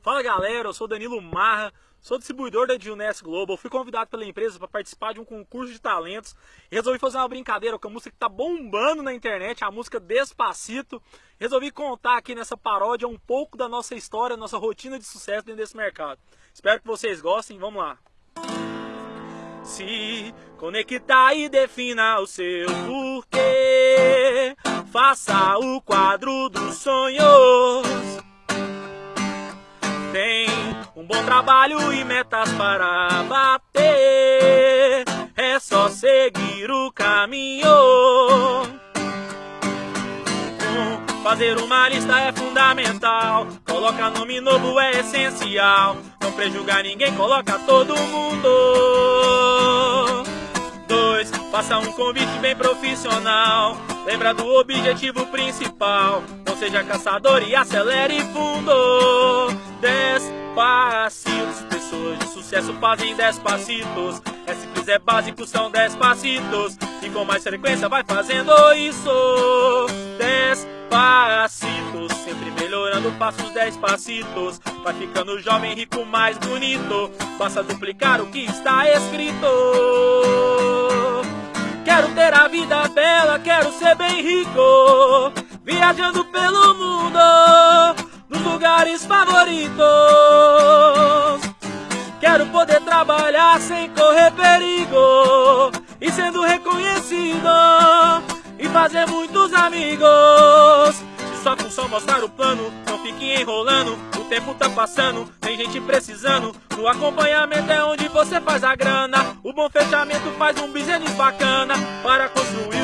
Fala galera, eu sou Danilo Marra, sou distribuidor da Edilness Global, fui convidado pela empresa para participar de um concurso de talentos e resolvi fazer uma brincadeira com a música que está bombando na internet, a música Despacito. Resolvi contar aqui nessa paródia um pouco da nossa história, nossa rotina de sucesso dentro desse mercado. Espero que vocês gostem, vamos lá. Se conectar e defina o seu porquê, faça o quadro dos sonhos um bom trabalho e metas para bater. É só seguir o caminho. Fazer uma lista é fundamental. Coloca nome novo é essencial. Não prejugar ninguém, coloca todo mundo. Dois, faça um convite bem profissional. Lembra do objetivo principal. Não seja caçador e acelere fundo. Dez, passitos. Pessoas de sucesso fazem dez passitos. É simples, é básico, são dez passitos. E com mais frequência vai fazendo isso. Dez passitos, sempre melhorando, passos dez passitos. Vai ficando jovem, rico, mais bonito. Basta duplicar o que está escrito. Quero ter a vida bela, quero ser bem rico. Viajando pelo mundo nos lugares favoritos. Quero poder trabalhar sem correr perigo e sendo reconhecido e fazer muitos amigos. Se sua função mostrar o plano, não fique enrolando. O tempo tá passando, tem gente precisando. No acompanhamento é onde você faz a grana. O bom fechamento faz um business bacana para construir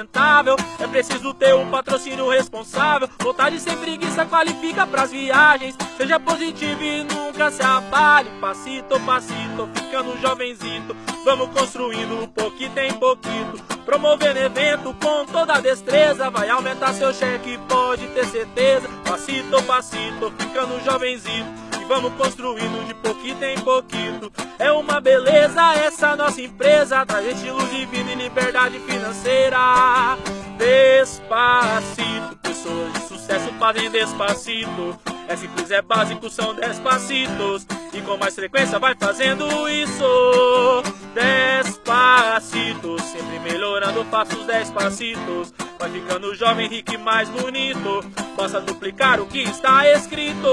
sustentável. É preciso ter um patrocínio responsável. Vontade sem preguiça qualifica pras viagens. Seja positivo e nunca se abale. Passito, passito, ficando jovenzito. Vamos construindo um pouquinho em pouquinho. Promovendo evento com toda a destreza. Vai aumentar seu cheque, pode ter certeza. Passito, passito, ficando jovenzito vamos construindo de pouquinho em pouquinho. É uma beleza essa nossa empresa, traz estilo de vida e liberdade financeira. Despacito, pessoas de sucesso fazem despacito. É simples, é básico, são despacitos. E com mais frequência vai fazendo isso. Despacito, sempre melhorando, faço os despacitos. Vai ficando jovem, rico e mais bonito. Basta duplicar o que está escrito.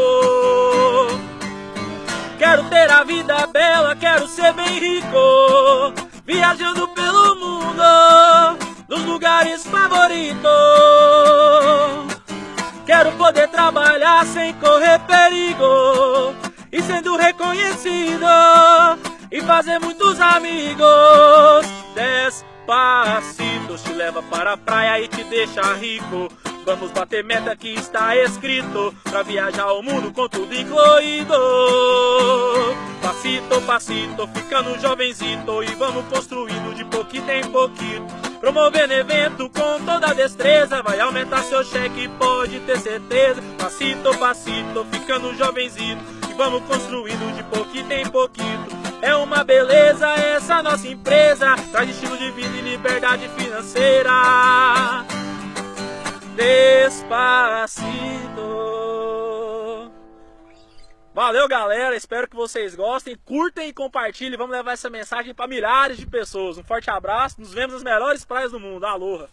Quero ter a vida bela, quero ser bem rico. Viajando pelo mundo, nos lugares favoritos. Quero poder trabalhar sem correr perigo. E sendo reconhecido, e fazer muitos amigos. Despacitos te leva para a praia e te deixa rico. Vamos bater meta que está escrito Pra viajar o mundo com tudo incluído. Passito, passito, ficando jovenzito E vamos construindo de pouquinho em pouquinho. Promovendo evento com toda destreza Vai aumentar seu cheque, pode ter certeza. Passito, passito, ficando jovenzito E vamos construindo de pouquinho em pouquinho. É uma beleza essa nossa empresa Traz estilo de vida e liberdade financeira Despacito. Valeu, galera. Espero que vocês gostem. Curtem e compartilhem. Vamos levar essa mensagem para milhares de pessoas. Um forte abraço. Nos vemos nas melhores praias do mundo. Aloha.